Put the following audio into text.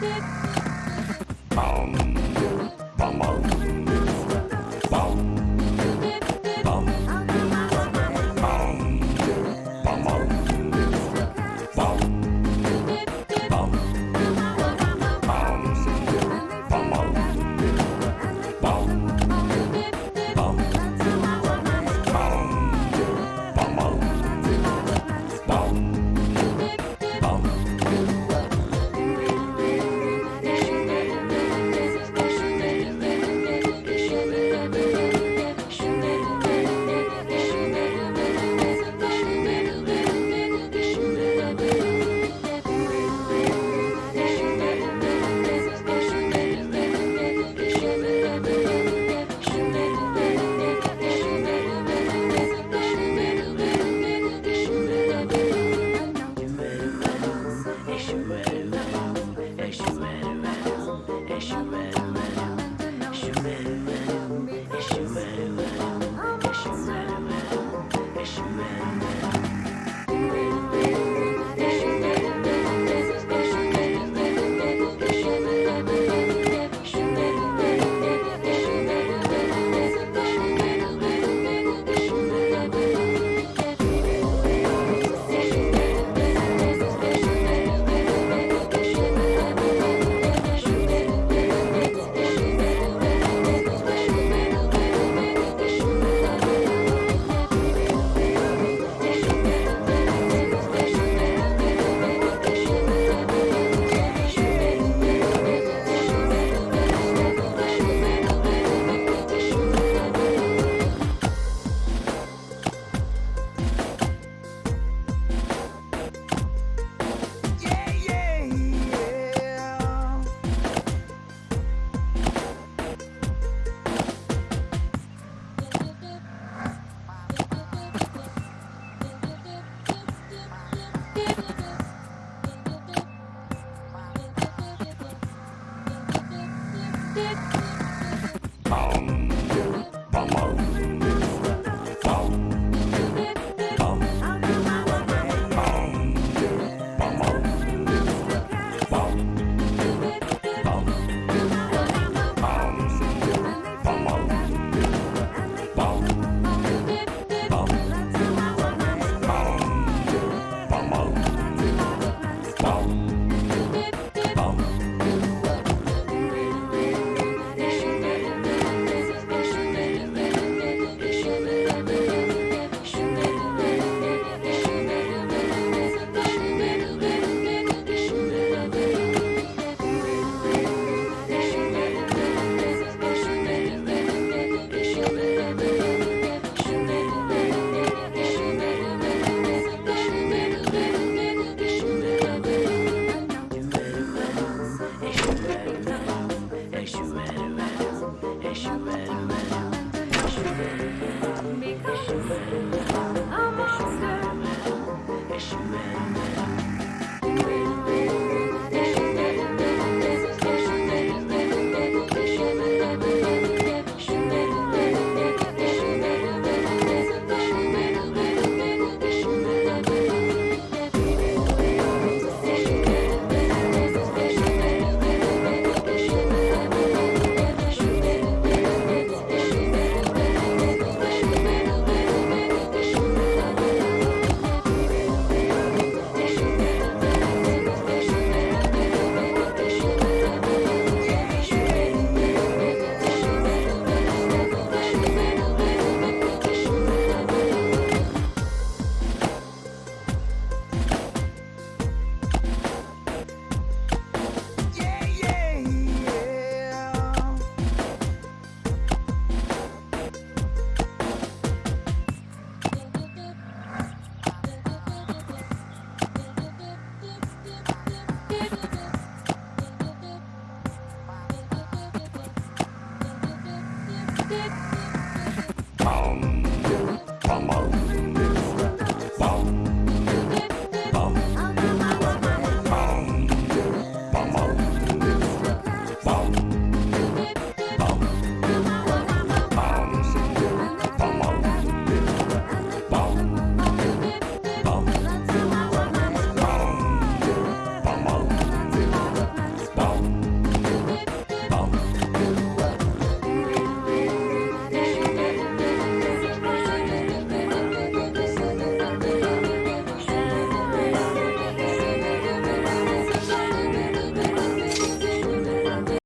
Beep.